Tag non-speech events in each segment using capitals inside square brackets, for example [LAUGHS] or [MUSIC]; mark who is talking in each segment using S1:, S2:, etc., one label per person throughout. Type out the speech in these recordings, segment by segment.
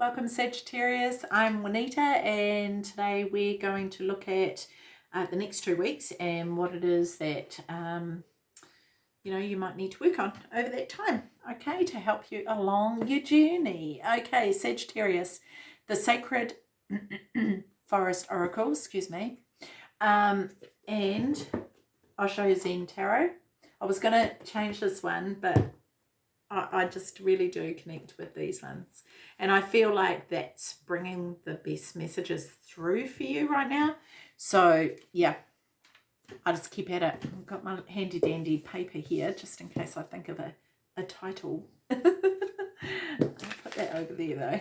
S1: welcome Sagittarius. I'm Juanita and today we're going to look at uh, the next two weeks and what it is that um, you know you might need to work on over that time okay to help you along your journey okay Sagittarius the sacred [CLEARS THROAT] forest oracle excuse me um, and I'll show you Zen Tarot I was going to change this one but I, I just really do connect with these ones and I feel like that's bringing the best messages through for you right now so yeah I'll just keep at it. I've got my handy dandy paper here just in case I think of a, a title. [LAUGHS] I'll put that over there though.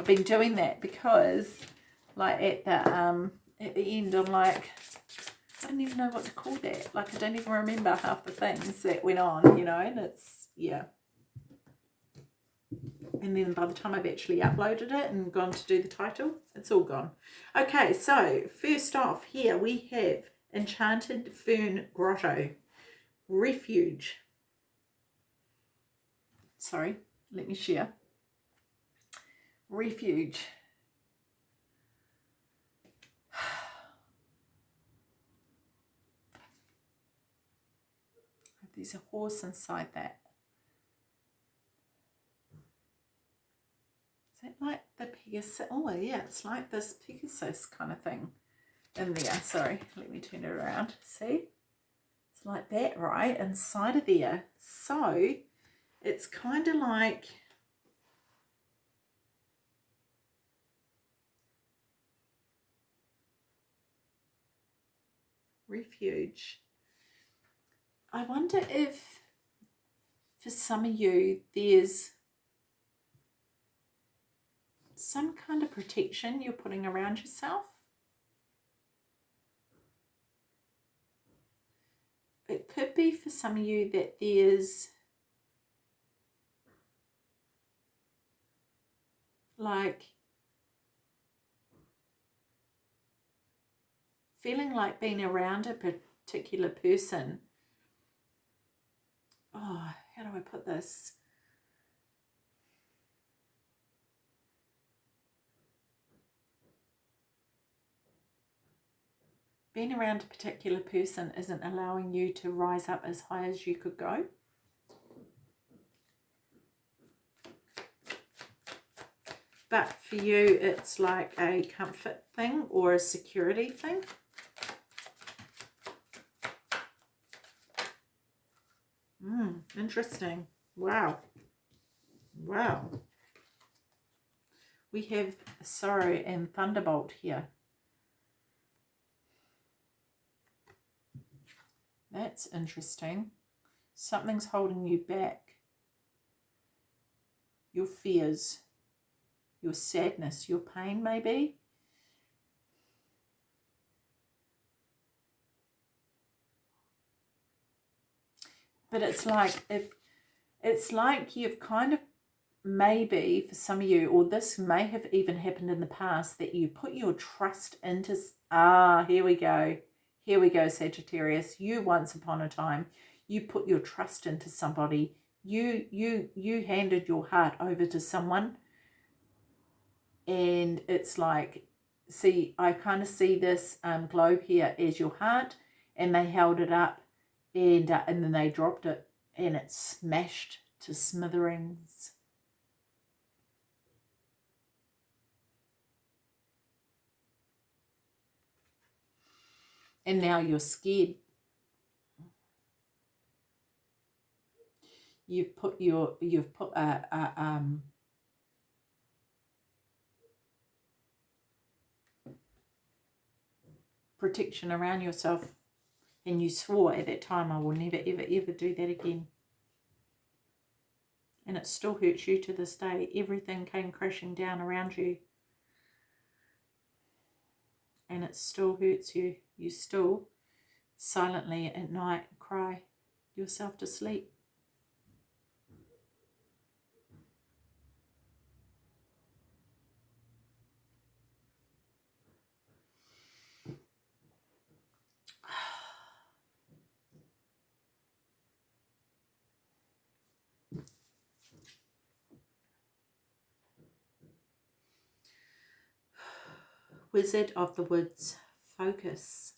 S1: I've been doing that because like at the um at the end I'm like I don't even know what to call that. Like I don't even remember half the things that went on, you know, and it's yeah. And then by the time I've actually uploaded it and gone to do the title, it's all gone. Okay, so first off here we have Enchanted Fern Grotto. Refuge. Sorry, let me share. Refuge. [SIGHS] There's a horse inside that. Like the Pegasus? Oh, yeah, it's like this Pegasus kind of thing in there. Sorry, let me turn it around. See? It's like that, right? Inside of there. So, it's kind of like... Refuge. I wonder if for some of you there's some kind of protection you're putting around yourself? It could be for some of you that there's like feeling like being around a particular person. Oh how do I put this being around a particular person isn't allowing you to rise up as high as you could go. But for you, it's like a comfort thing or a security thing. Hmm, interesting. Wow. Wow. We have Sorrow and Thunderbolt here. That's interesting. Something's holding you back. Your fears, your sadness, your pain maybe. But it's like if it's like you've kind of maybe for some of you, or this may have even happened in the past, that you put your trust into, ah, here we go. Here we go, Sagittarius. You once upon a time, you put your trust into somebody. You you you handed your heart over to someone. And it's like, see, I kind of see this um, globe here as your heart. And they held it up and, uh, and then they dropped it and it smashed to smithereens. And now you're scared. You've put your, you've put a, a um, protection around yourself and you swore at that time, I will never, ever, ever do that again. And it still hurts you to this day. Everything came crashing down around you. And it still hurts you you still silently at night cry yourself to sleep. [SIGHS] Wizard of the Woods focus.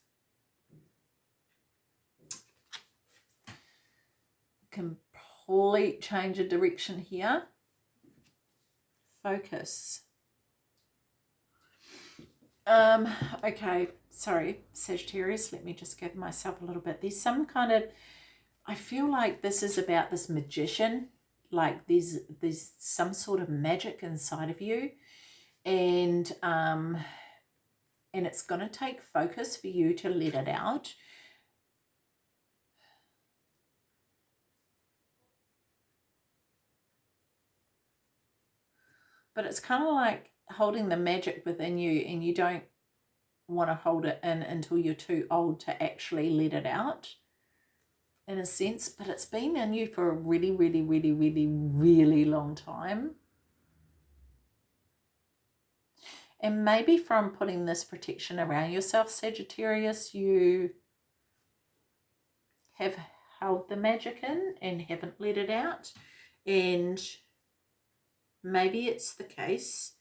S1: Complete change of direction here. Focus. Um, okay, sorry, Sagittarius, let me just give myself a little bit. There's some kind of, I feel like this is about this magician, like there's, there's some sort of magic inside of you and, um, and it's going to take focus for you to let it out. But it's kind of like holding the magic within you and you don't want to hold it in until you're too old to actually let it out in a sense but it's been in you for a really really really really really long time and maybe from putting this protection around yourself Sagittarius you have held the magic in and haven't let it out and maybe it's the case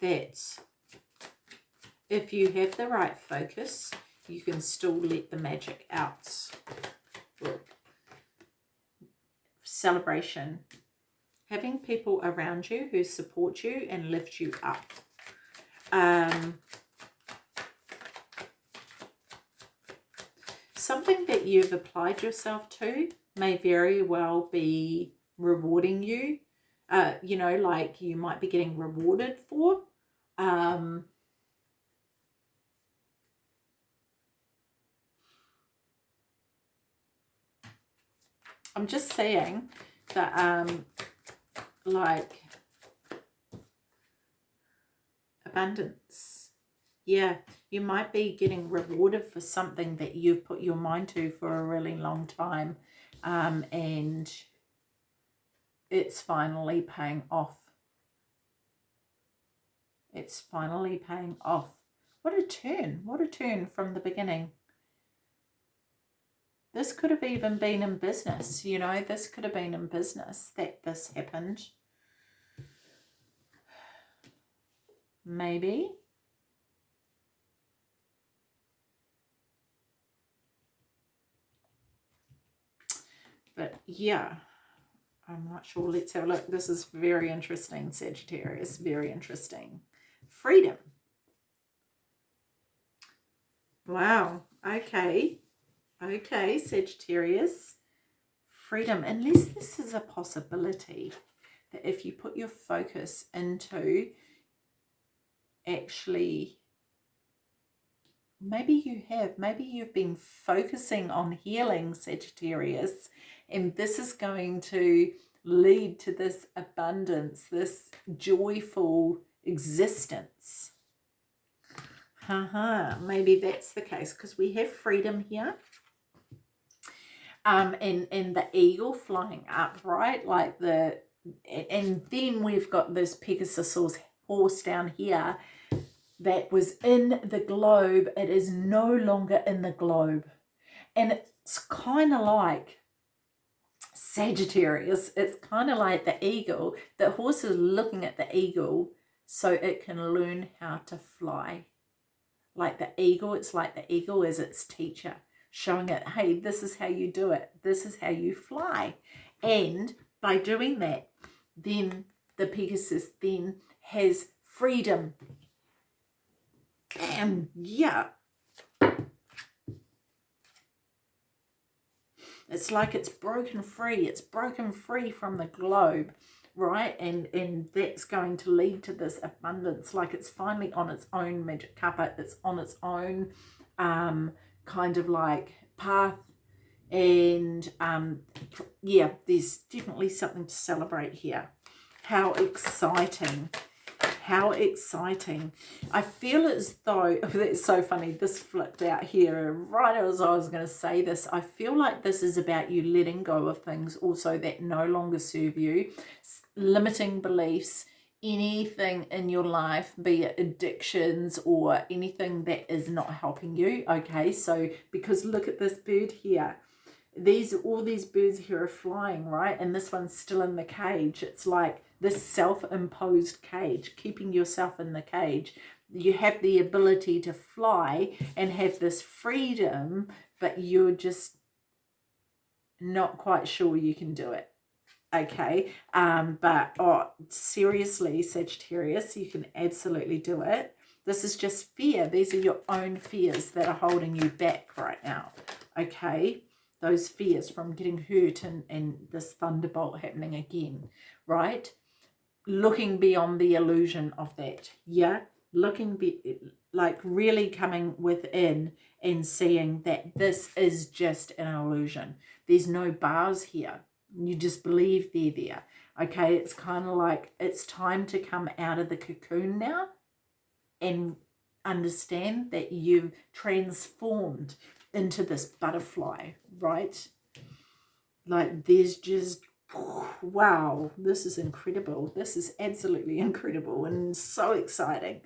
S1: that if you have the right focus, you can still let the magic out. Celebration. Having people around you who support you and lift you up. Um, something that you've applied yourself to may very well be rewarding you. Uh, you know, like you might be getting rewarded for um, I'm just saying that, um, like, abundance. Yeah, you might be getting rewarded for something that you've put your mind to for a really long time. Um, and it's finally paying off it's finally paying off. What a turn. What a turn from the beginning. This could have even been in business, you know, this could have been in business that this happened. Maybe. But yeah, I'm not sure. Let's have a look. This is very interesting, Sagittarius. Very interesting freedom. Wow. Okay. Okay, Sagittarius. Freedom. Unless this is a possibility that if you put your focus into actually maybe you have maybe you've been focusing on healing Sagittarius and this is going to lead to this abundance this joyful existence. Haha, maybe that's the case because we have freedom here. Um, and, and the eagle flying up, right? Like the, and then we've got this Pegasus horse down here that was in the globe. It is no longer in the globe. And it's kind of like Sagittarius. It's kind of like the eagle. The horse is looking at the eagle so it can learn how to fly. Like the eagle, it's like the eagle is its teacher, showing it, hey, this is how you do it. This is how you fly. And by doing that, then the Pegasus then has freedom. And yeah, it's like it's broken free. It's broken free from the globe right? And, and that's going to lead to this abundance. Like it's finally on its own magic carpet. It's on its own um, kind of like path. And um, yeah, there's definitely something to celebrate here. How exciting how exciting. I feel as though, [LAUGHS] that's so funny, this flipped out here right as I was going to say this. I feel like this is about you letting go of things also that no longer serve you, limiting beliefs, anything in your life, be it addictions or anything that is not helping you. Okay, so because look at this bird here. these all these birds here are flying right and this one's still in the cage it's like this self-imposed cage keeping yourself in the cage you have the ability to fly and have this freedom but you're just not quite sure you can do it okay um but oh seriously sagittarius you can absolutely do it this is just fear these are your own fears that are holding you back right now okay those fears from getting hurt and, and this thunderbolt happening again, right? Looking beyond the illusion of that, yeah? Looking, be, like really coming within and seeing that this is just an illusion. There's no bars here. You just believe they're there. Okay, it's kind of like it's time to come out of the cocoon now and understand that you've transformed into this butterfly, right? Like there's just, wow, this is incredible. This is absolutely incredible and so exciting.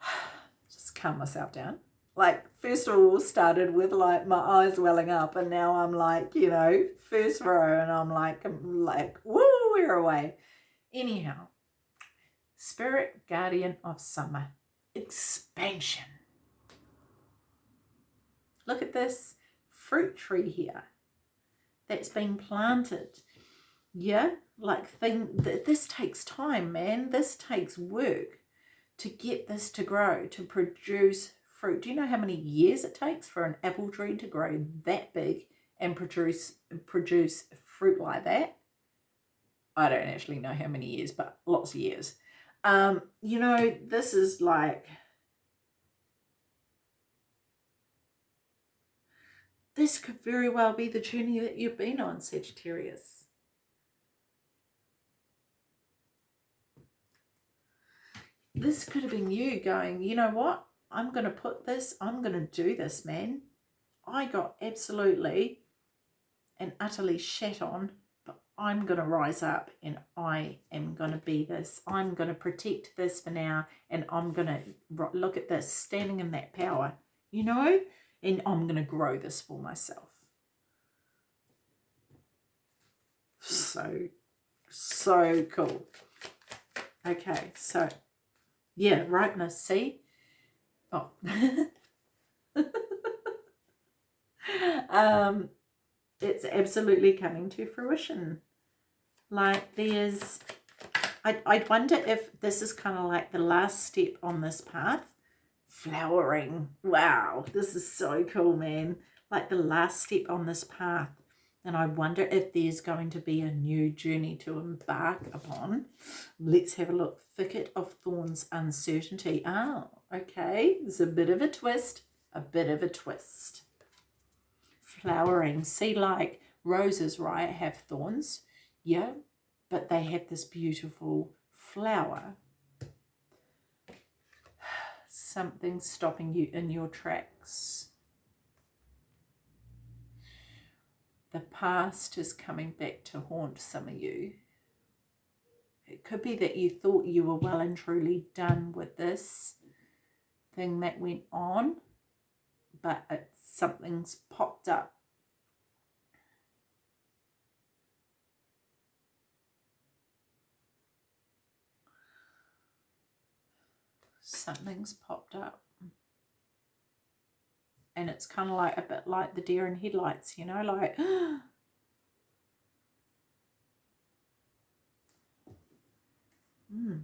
S1: [SIGHS] Just calm myself down. Like first of all started with like my eyes welling up and now I'm like, you know, first row and I'm like, I'm like, woo, we're away. Anyhow, Spirit Guardian of Summer, expansion. Look at this fruit tree here that's been planted. Yeah, like thing th this takes time, man. This takes work to get this to grow, to produce fruit. Do you know how many years it takes for an apple tree to grow that big and produce produce fruit like that? I don't actually know how many years, but lots of years. Um, you know, this is like This could very well be the journey that you've been on, Sagittarius. This could have been you going, you know what? I'm going to put this, I'm going to do this, man. I got absolutely and utterly shat on, but I'm going to rise up and I am going to be this. I'm going to protect this for now and I'm going to look at this, standing in that power. You know, and I'm going to grow this for myself. So, so cool. Okay, so, yeah, rightness, see? Oh. um, it's absolutely coming to fruition. Like, there's... I, I wonder if this is kind of like the last step on this path flowering. Wow, this is so cool, man. Like the last step on this path. And I wonder if there's going to be a new journey to embark upon. Let's have a look. Thicket of Thorns, Uncertainty. Oh, okay. There's a bit of a twist. A bit of a twist. Flowering. See, like roses, right, have thorns. Yeah, but they have this beautiful flower something stopping you in your tracks. The past is coming back to haunt some of you. It could be that you thought you were well and truly done with this thing that went on, but it, something's popped up. something's popped up. And it's kind of like a bit like the deer in headlights, you know, like... [GASPS] mm.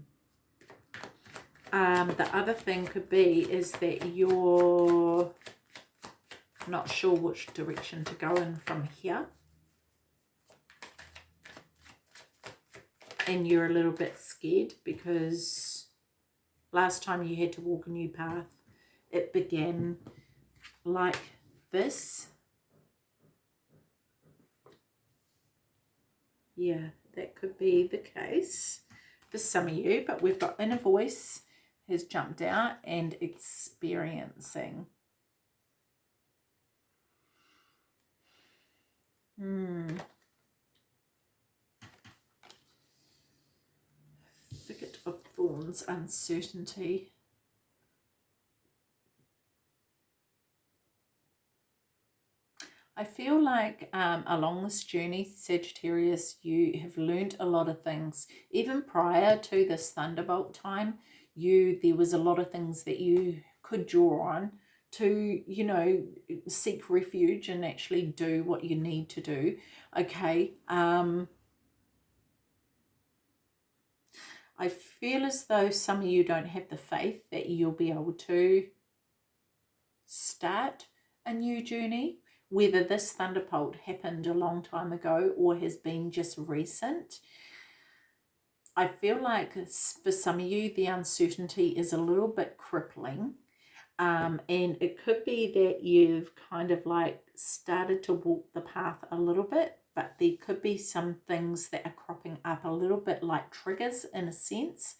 S1: Um, the other thing could be is that you're not sure which direction to go in from here. And you're a little bit scared because last time you had to walk a new path, it began like this. Yeah, that could be the case for some of you, but we've got inner voice has jumped out and experiencing. Hmm. Thicket of Thorns, uncertainty. I feel like um, along this journey, Sagittarius, you have learned a lot of things. Even prior to this Thunderbolt time, you there was a lot of things that you could draw on to, you know, seek refuge and actually do what you need to do. Okay. Um, I feel as though some of you don't have the faith that you'll be able to start a new journey, whether this thunderbolt happened a long time ago or has been just recent. I feel like for some of you, the uncertainty is a little bit crippling. Um, and it could be that you've kind of like started to walk the path a little bit, but there could be some things that are cropping up a little bit like triggers in a sense.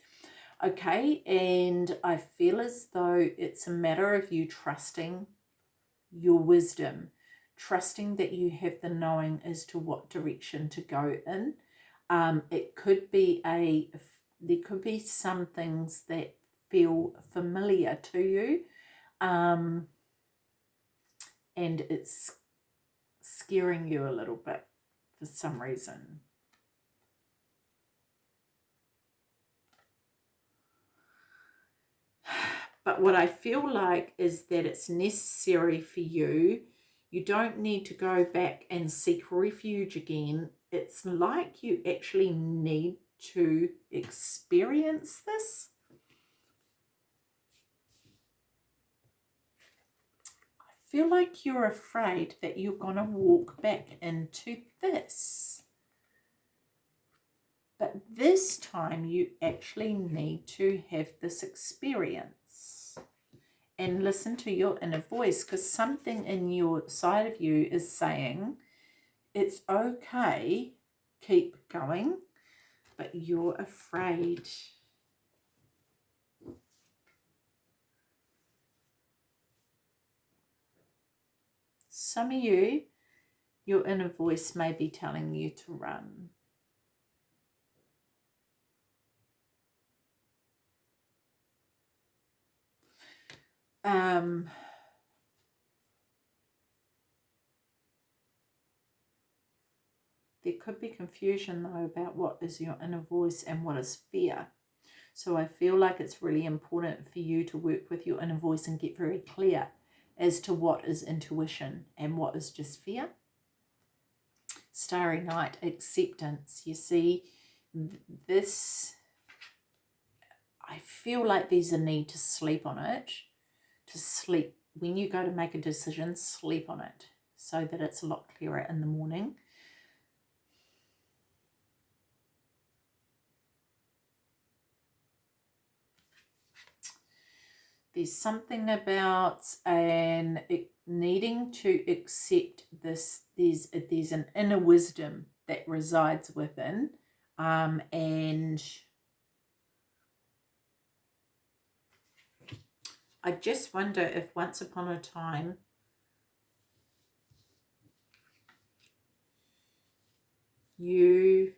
S1: Okay, and I feel as though it's a matter of you trusting your wisdom, trusting that you have the knowing as to what direction to go in. Um, it could be a, there could be some things that feel familiar to you um, and it's scaring you a little bit for some reason. But what I feel like is that it's necessary for you. You don't need to go back and seek refuge again. It's like you actually need to experience this. I feel like you're afraid that you're going to walk back into this. But this time you actually need to have this experience and listen to your inner voice because something in your side of you is saying it's okay, keep going, but you're afraid. Some of you, your inner voice may be telling you to run. um, there could be confusion though about what is your inner voice and what is fear. So I feel like it's really important for you to work with your inner voice and get very clear as to what is intuition and what is just fear. Starry Night, acceptance. You see, this, I feel like there's a need to sleep on it to sleep. When you go to make a decision, sleep on it so that it's a lot clearer in the morning. There's something about an needing to accept this. There's there's an inner wisdom that resides within, um, and I just wonder if once upon a time you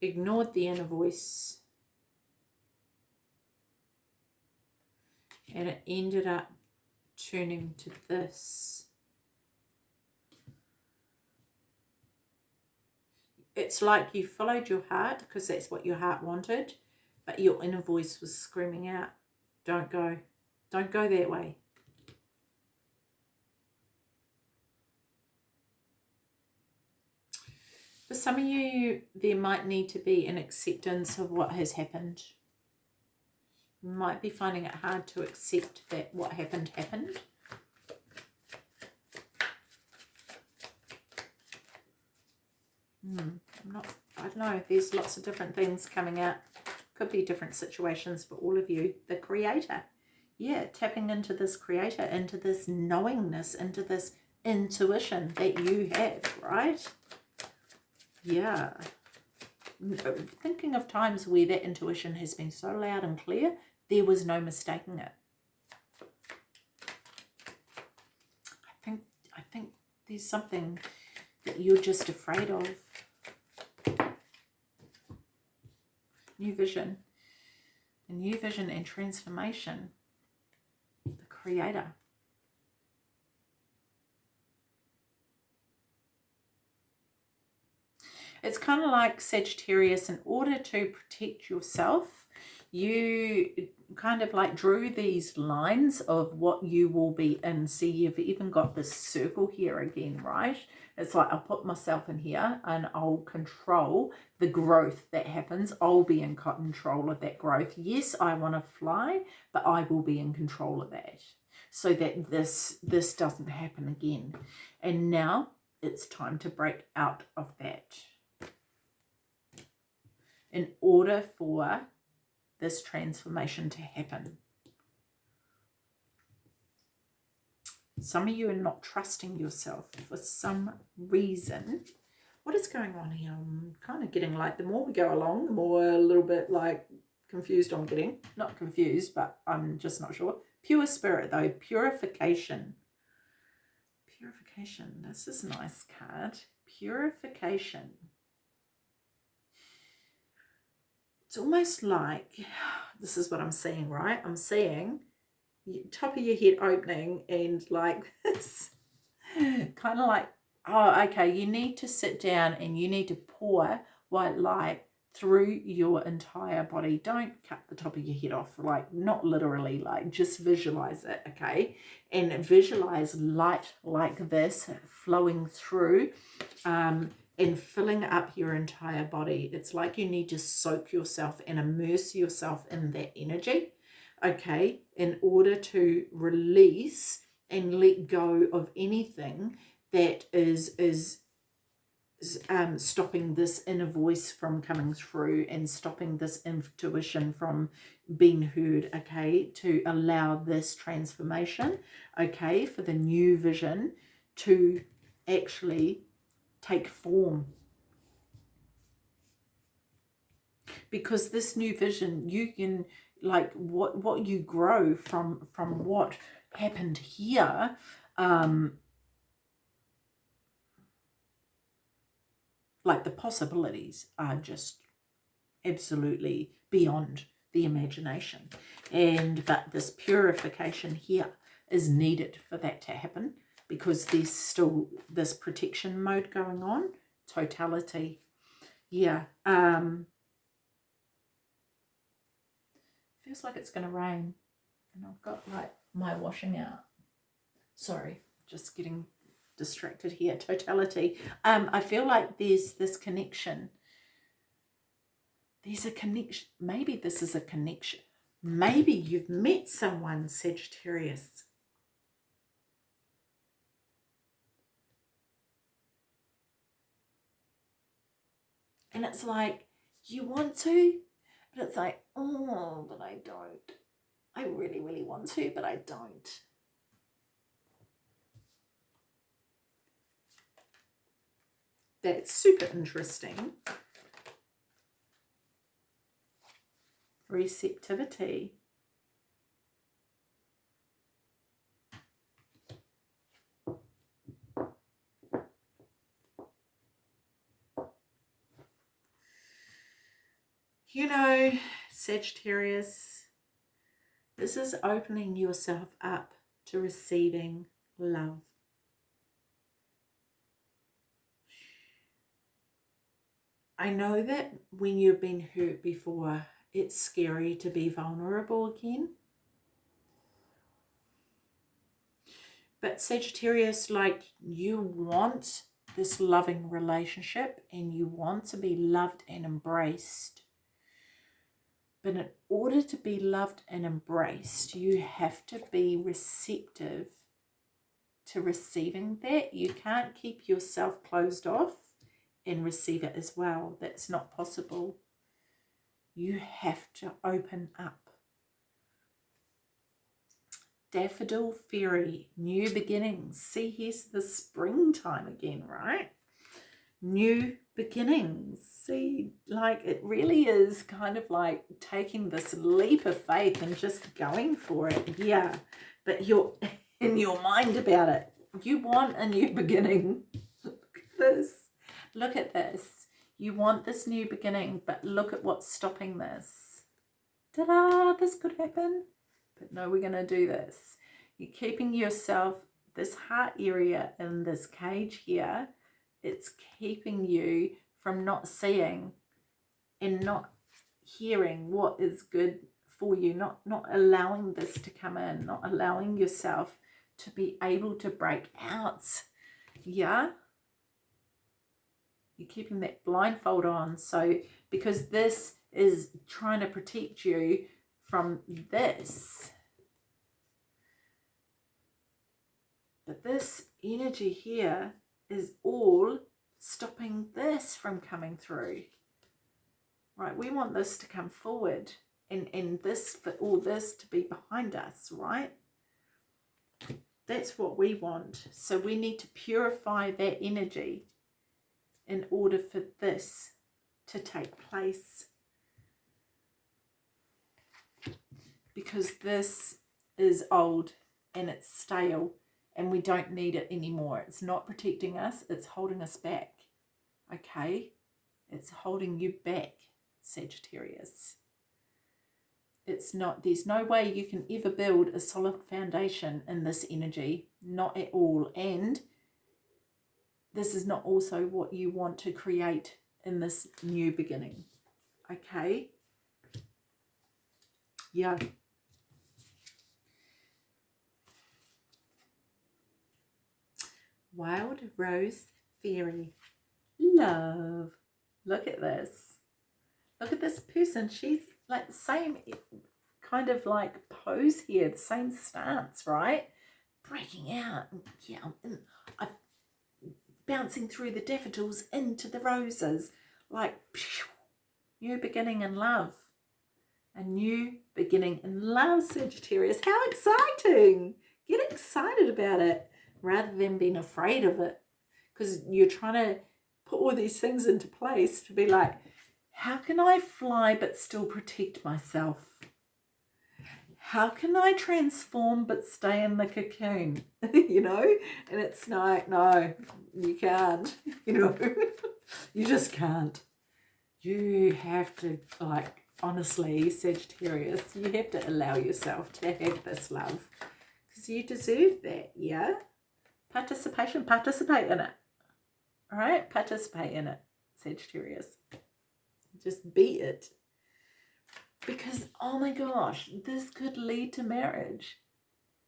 S1: ignored the inner voice and it ended up turning to this. it's like you followed your heart because that's what your heart wanted, but your inner voice was screaming out, don't go, don't go that way. For some of you, there might need to be an acceptance of what has happened. You might be finding it hard to accept that what happened happened. Hmm, I'm not, I don't know, there's lots of different things coming out. Could be different situations for all of you. The creator. Yeah, tapping into this creator, into this knowingness, into this intuition that you have, right? Yeah. Uh, thinking of times where that intuition has been so loud and clear, there was no mistaking it. I think I think there's something that you're just afraid of. New vision. A new vision and transformation. The creator. It's kind of like Sagittarius, in order to protect yourself, you kind of like drew these lines of what you will be in. See, you've even got this circle here again, right? It's like I'll put myself in here and I'll control the growth that happens. I'll be in control of that growth. Yes, I want to fly, but I will be in control of that so that this this doesn't happen again. And now it's time to break out of that in order for this transformation to happen. Some of you are not trusting yourself for some reason. What is going on here? I'm kind of getting like, the more we go along, the more a little bit like confused I'm getting. Not confused, but I'm just not sure. Pure spirit though, purification. Purification, this is a nice card. Purification. It's almost like this is what I'm seeing, right? I'm seeing top of your head opening and like [LAUGHS] this kind of like, oh, okay, you need to sit down and you need to pour white light through your entire body. Don't cut the top of your head off, like not literally, like just visualize it, okay? And visualize light like this flowing through um, and filling up your entire body. It's like you need to soak yourself and immerse yourself in that energy, okay, in order to release and let go of anything that is is um, stopping this inner voice from coming through and stopping this intuition from being heard, okay, to allow this transformation, okay, for the new vision to actually take form. Because this new vision, you can, like, what, what you grow from, from what happened here, um, like the possibilities are just absolutely beyond the imagination. And, but this purification here is needed for that to happen because there's still this protection mode going on. Totality. Yeah. Um, feels like it's going to rain. And I've got like my washing out. Sorry, just getting distracted here. Totality. Um, I feel like there's this connection. There's a connection. Maybe this is a connection. Maybe you've met someone, Sagittarius, And it's like, you want to, but it's like, oh, but I don't. I really, really want to, but I don't. That's super interesting. Receptivity. You know, Sagittarius, this is opening yourself up to receiving love. I know that when you've been hurt before, it's scary to be vulnerable again. But Sagittarius, like you want this loving relationship and you want to be loved and embraced. But in order to be loved and embraced, you have to be receptive to receiving that. You can't keep yourself closed off and receive it as well. That's not possible. You have to open up. Daffodil Fairy, new beginnings. See, here's the springtime again, right? New beginnings. See, like it really is kind of like taking this leap of faith and just going for it. Yeah, but you're [LAUGHS] in your mind about it. You want a new [LAUGHS] beginning. Look at this. Look at this. You want this new beginning, but look at what's stopping this. Ta-da! This could happen. But no, we're going to do this. You're keeping yourself, this heart area in this cage here, it's keeping you from not seeing and not hearing what is good for you, not, not allowing this to come in, not allowing yourself to be able to break out. Yeah? You're keeping that blindfold on. So, because this is trying to protect you from this. But this energy here is all stopping this from coming through. Right, we want this to come forward and, and this for all this to be behind us, right? That's what we want. So we need to purify that energy in order for this to take place. Because this is old and it's stale and we don't need it anymore. It's not protecting us, it's holding us back. Okay? It's holding you back, Sagittarius. It's not, there's no way you can ever build a solid foundation in this energy, not at all. And this is not also what you want to create in this new beginning. Okay? Yeah. Wild Rose Fairy. Love. Look at this. Look at this person. She's like the same kind of like pose here, the same stance, right? Breaking out yeah, and I, bouncing through the daffodils into the roses, like phew, new beginning in love. A new beginning in love, Sagittarius. How exciting! Get excited about it rather than being afraid of it because you're trying to put all these things into place to be like, how can I fly but still protect myself? How can I transform but stay in the cocoon? [LAUGHS] you know? And it's like, no, you can't. [LAUGHS] You know? [LAUGHS] you just can't. You have to, like, honestly, Sagittarius, you have to allow yourself to have this love. Because you deserve that, yeah? Participation, participate in it. All right? Participate in it, Sagittarius. Just be it. Because, oh my gosh, this could lead to marriage.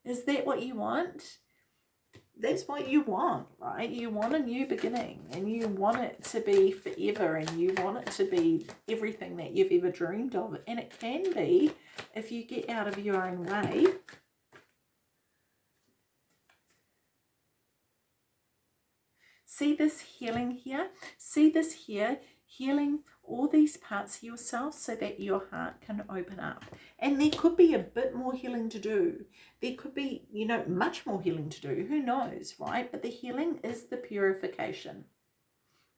S1: Is that what you want? That's what you want, right? You want a new beginning and you want it to be forever and you want it to be everything that you've ever dreamed of. And it can be if you get out of your own way. See this healing here? See this here? Healing all these parts of yourself so that your heart can open up. And there could be a bit more healing to do. There could be, you know, much more healing to do. Who knows, right? But the healing is the purification.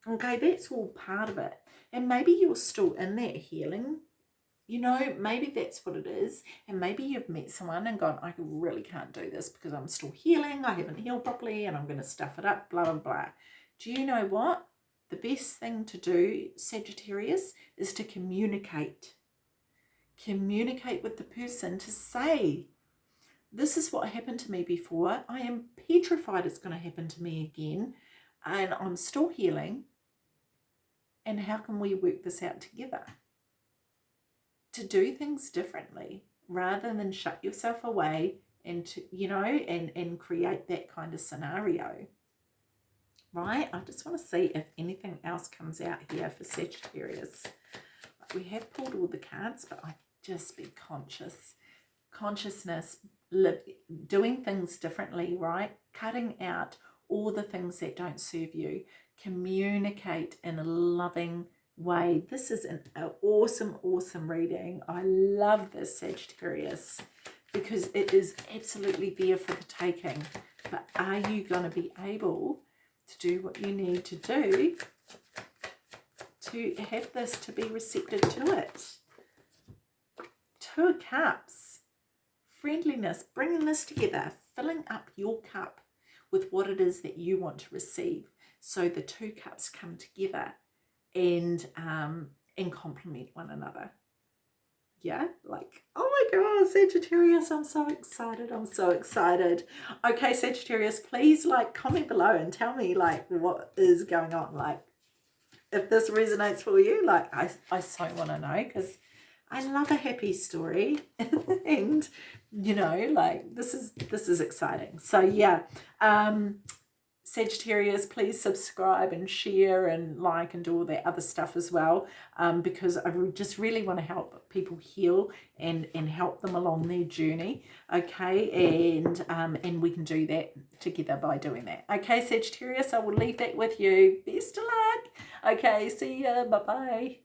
S1: Okay, that's all part of it. And maybe you're still in that healing. You know, maybe that's what it is. And maybe you've met someone and gone, I really can't do this because I'm still healing. I haven't healed properly and I'm going to stuff it up, blah, blah, blah. Do you know what? the best thing to do, Sagittarius, is to communicate. Communicate with the person to say, this is what happened to me before. I am petrified it's going to happen to me again. And I'm still healing. And how can we work this out together? To do things differently rather than shut yourself away and to, you know, and, and create that kind of scenario right? I just want to see if anything else comes out here for Sagittarius. We have pulled all the cards, but I just be conscious. Consciousness, live, doing things differently, right? Cutting out all the things that don't serve you. Communicate in a loving way. This is an, awesome, awesome reading. I love this Sagittarius because it is absolutely there for the taking. But are you going to be able to do what you need to do to have this to be receptive to it. Two of Cups, friendliness, bringing this together, filling up your cup with what it is that you want to receive. So the two cups come together and, um, and complement one another. Yeah like oh my god sagittarius i'm so excited i'm so excited. Okay sagittarius please like comment below and tell me like what is going on. Like if this resonates for you like i, I so want to know because i love a happy story. [LAUGHS] And you know like this is this is exciting. So yeah um Sagittarius, please subscribe and share and like and do all that other stuff as well um, because I just really want to help people heal and, and help them along their journey, okay? And, um, and we can do that together by doing that. Okay, Sagittarius, I will leave that with you. Best of luck. Okay, see ya. Bye-bye.